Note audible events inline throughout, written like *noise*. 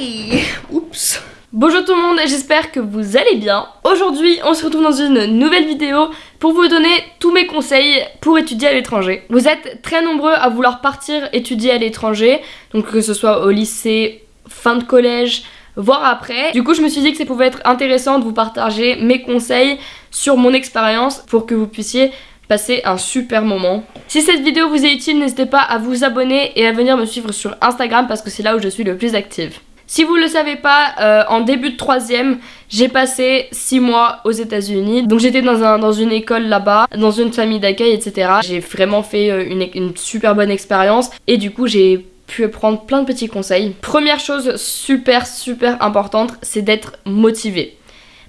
*laughs* Oups Bonjour tout le monde, j'espère que vous allez bien. Aujourd'hui, on se retrouve dans une nouvelle vidéo pour vous donner tous mes conseils pour étudier à l'étranger. Vous êtes très nombreux à vouloir partir étudier à l'étranger, donc que ce soit au lycée, fin de collège, voire après. Du coup, je me suis dit que ça pouvait être intéressant de vous partager mes conseils sur mon expérience pour que vous puissiez passer un super moment. Si cette vidéo vous est utile, n'hésitez pas à vous abonner et à venir me suivre sur Instagram parce que c'est là où je suis le plus active. Si vous le savez pas, euh, en début de troisième, j'ai passé 6 mois aux états unis Donc j'étais dans, un, dans une école là-bas, dans une famille d'accueil, etc. J'ai vraiment fait euh, une, une super bonne expérience et du coup j'ai pu prendre plein de petits conseils. Première chose super super importante, c'est d'être motivé.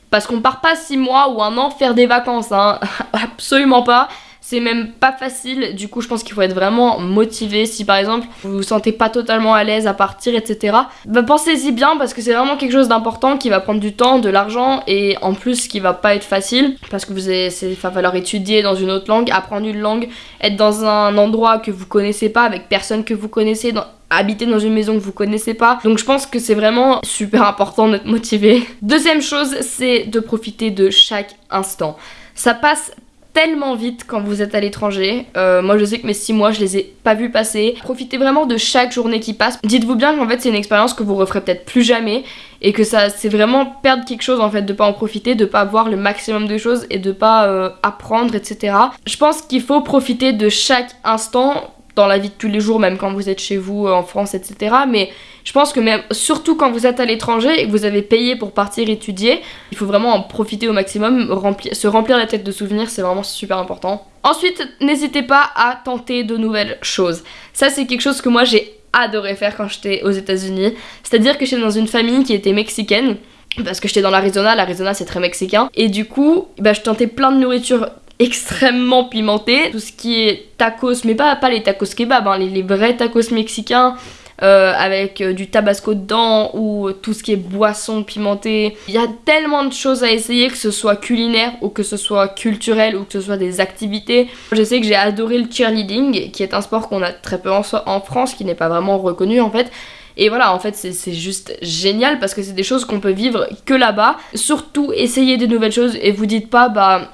Parce qu'on part pas 6 mois ou un an faire des vacances, hein. *laughs* absolument pas c'est même pas facile, du coup je pense qu'il faut être vraiment motivé si par exemple vous vous sentez pas totalement à l'aise à partir etc. Bah pensez-y bien parce que c'est vraiment quelque chose d'important qui va prendre du temps, de l'argent et en plus qui va pas être facile parce que vous allez, va falloir étudier dans une autre langue, apprendre une langue, être dans un endroit que vous connaissez pas avec personne que vous connaissez, habiter dans une maison que vous connaissez pas. Donc je pense que c'est vraiment super important d'être motivé. Deuxième chose, c'est de profiter de chaque instant. Ça passe tellement vite quand vous êtes à l'étranger. Euh, moi je sais que mes 6 mois je les ai pas vus passer. Profitez vraiment de chaque journée qui passe. Dites-vous bien qu'en fait c'est une expérience que vous referez peut-être plus jamais et que ça c'est vraiment perdre quelque chose en fait de pas en profiter, de pas voir le maximum de choses et de pas euh, apprendre etc. Je pense qu'il faut profiter de chaque instant dans la vie de tous les jours, même quand vous êtes chez vous euh, en France, etc. Mais je pense que même, surtout quand vous êtes à l'étranger et que vous avez payé pour partir étudier, il faut vraiment en profiter au maximum, se remplir la tête de souvenirs, c'est vraiment super important. Ensuite, n'hésitez pas à tenter de nouvelles choses. Ça, c'est quelque chose que moi j'ai adoré faire quand j'étais aux États-Unis. C'est-à-dire que j'étais dans une famille qui était mexicaine parce que j'étais dans l'Arizona, l'Arizona c'est très mexicain, et du coup, bah, je tentais plein de nourriture extrêmement pimenté. Tout ce qui est tacos, mais pas, pas les tacos kebab, hein, les, vrais tacos mexicains. Euh, avec euh, du tabasco dedans ou tout ce qui est boisson pimentée. Il y a tellement de choses à essayer, que ce soit culinaire ou que ce soit culturel ou que ce soit des activités. Je sais que j'ai adoré le cheerleading, qui est un sport qu'on a très peu en, en France, qui n'est pas vraiment reconnu en fait. Et voilà, en fait, c'est juste génial parce que c'est des choses qu'on peut vivre que là-bas. Surtout, essayez des nouvelles choses et vous dites pas, bah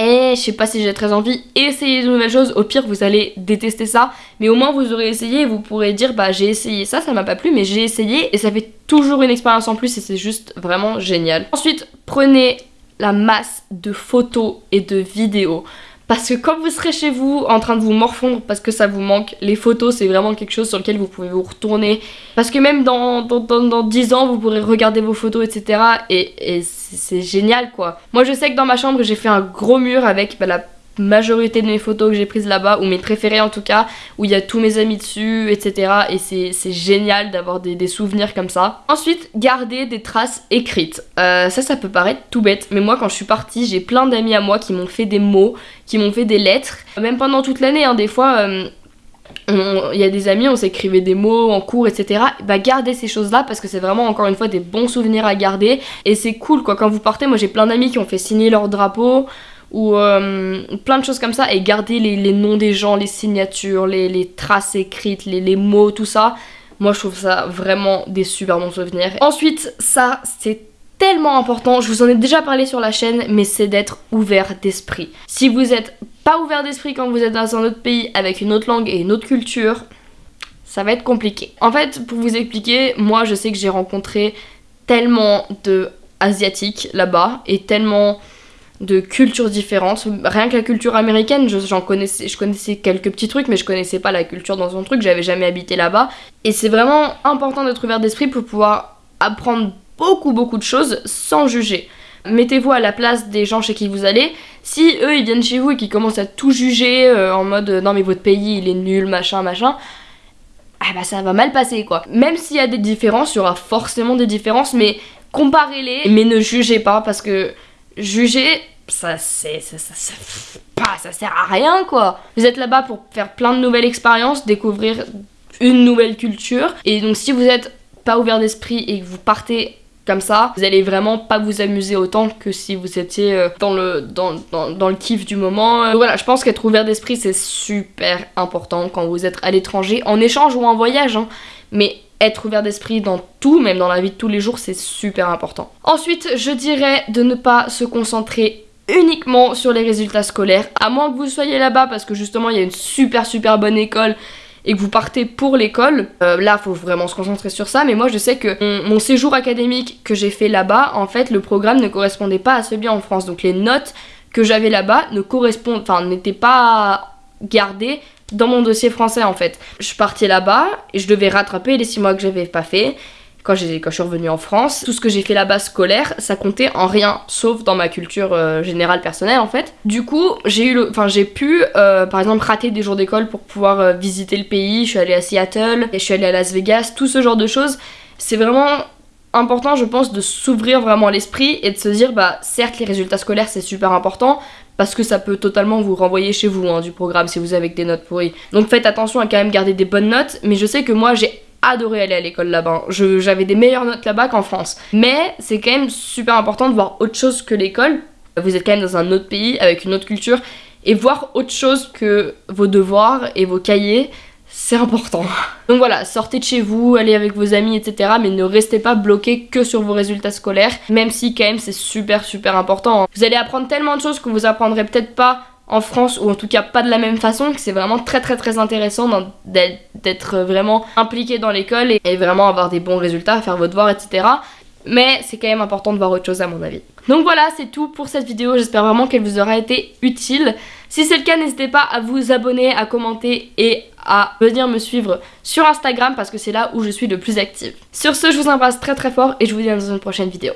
eh, je sais pas si j'ai très envie, essayez de nouvelles choses, au pire vous allez détester ça, mais au moins vous aurez essayé et vous pourrez dire bah j'ai essayé ça, ça m'a pas plu, mais j'ai essayé et ça fait toujours une expérience en plus et c'est juste vraiment génial. Ensuite, prenez la masse de photos et de vidéos. Parce que quand vous serez chez vous en train de vous morfondre parce que ça vous manque, les photos c'est vraiment quelque chose sur lequel vous pouvez vous retourner. Parce que même dans, dans, dans, 10 ans vous pourrez regarder vos photos etc. Et, c'est génial quoi. Moi je sais que dans ma chambre j'ai fait un gros mur avec bah, la majorité de mes photos que j'ai prises là-bas, ou mes préférées en tout cas, où il y a tous mes amis dessus, etc. Et c'est génial d'avoir des, souvenirs comme ça. Ensuite, garder des traces écrites. Euh, ça, ça peut paraître tout bête, mais moi quand je suis partie, j'ai plein d'amis à moi qui m'ont fait des mots, qui m'ont fait des lettres. Même pendant toute l'année, hein, des fois... Euh, il y a des amis, on s'écrivait des mots en cours, etc. Bah gardez ces choses-là parce que c'est vraiment encore une fois des bons souvenirs à garder et c'est cool quoi. Quand vous partez, moi j'ai plein d'amis qui ont fait signer leur drapeau, ou euh, plein de choses comme ça et garder les, noms des gens, les signatures, les, traces écrites, les, mots, tout ça. Moi je trouve ça vraiment des super bons souvenirs. Ensuite, ça c'est tellement important, je vous en ai déjà parlé sur la chaîne, mais c'est d'être ouvert d'esprit. Si vous êtes pas ouvert d'esprit quand vous êtes dans un autre pays avec une autre langue et une autre culture, ça va être compliqué. En fait, pour vous expliquer, moi je sais que j'ai rencontré tellement de asiatiques là-bas et tellement de cultures différentes. Rien que la culture américaine, j'en connaissais, je connaissais quelques petits trucs, mais je connaissais pas la culture dans un truc, j'avais jamais habité là-bas. Et c'est vraiment important d'être ouvert d'esprit pour pouvoir apprendre beaucoup beaucoup de choses sans juger. Mettez-vous à la place des gens chez qui vous allez. Si eux ils viennent chez vous et qu'ils commencent à tout juger euh, en mode non mais votre pays il est nul, machin, machin, ah bah ça va mal passer quoi. Même s'il y a des différences, il y aura forcément des différences, mais comparez-les, mais ne jugez pas parce que juger, ça c'est ça, ça, ça, pas, ça sert à rien quoi. Vous êtes là-bas pour faire plein de nouvelles expériences, découvrir une nouvelle culture. Et donc si vous êtes pas ouvert d'esprit et que vous partez comme ça, vous allez vraiment pas vous amuser autant que si vous étiez euh, dans le, dans, dans, le kiff du moment. Euh, voilà, je pense qu'être ouvert d'esprit c'est super important quand vous êtes à l'étranger, en échange ou en voyage. Hein. Mais être ouvert d'esprit dans tout, même dans la vie de tous les jours, c'est super important. Ensuite, je dirais de ne pas se concentrer uniquement sur les résultats scolaires, à moins que vous soyez là-bas parce que justement il y a une super super bonne école et que vous partez pour l'école, euh, là faut vraiment se concentrer sur ça. Mais moi je sais que mon, séjour académique que j'ai fait là-bas, en fait le programme ne correspondait pas à celui en France. Donc les notes que j'avais là-bas ne correspondent, enfin n'étaient pas gardées dans mon dossier français en fait. Je partais là-bas et je devais rattraper les 6 mois que j'avais pas fait quand, je suis revenue en France, tout ce que j'ai fait là-bas scolaire, ça comptait en rien, sauf dans ma culture euh, générale personnelle en fait. Du coup, j'ai eu, enfin j'ai pu, euh, par exemple, rater des jours d'école pour pouvoir euh, visiter le pays. Je suis allée à Seattle, et je suis allée à Las Vegas, tout ce genre de choses. C'est vraiment important, je pense, de s'ouvrir vraiment l'esprit et de se dire, bah certes, les résultats scolaires c'est super important, parce que ça peut totalement vous renvoyer chez vous hein, du programme si vous avez des notes pourries. Donc faites attention à quand même garder des bonnes notes, mais je sais que moi j'ai adoré aller à l'école là-bas. J'avais des meilleures notes là-bas qu'en France. Mais c'est quand même super important de voir autre chose que l'école. Vous êtes quand même dans un autre pays avec une autre culture et voir autre chose que vos devoirs et vos cahiers, c'est important. *laughs* Donc voilà, sortez de chez vous, allez avec vos amis, etc. Mais ne restez pas bloqué que sur vos résultats scolaires, même si quand même c'est super super important. Vous allez apprendre tellement de choses que vous apprendrez peut-être pas en France, ou en tout cas pas de la même façon, que c'est vraiment très très très intéressant d'être vraiment impliqué dans l'école et, vraiment avoir des bons résultats, faire vos devoirs, etc. Mais c'est quand même important de voir autre chose à mon avis. Donc voilà, c'est tout pour cette vidéo. J'espère vraiment qu'elle vous aura été utile. Si c'est le cas, n'hésitez pas à vous abonner, à commenter et à venir me suivre sur Instagram parce que c'est là où je suis le plus active. Sur ce, je vous embrasse très très fort et je vous dis dans une prochaine vidéo.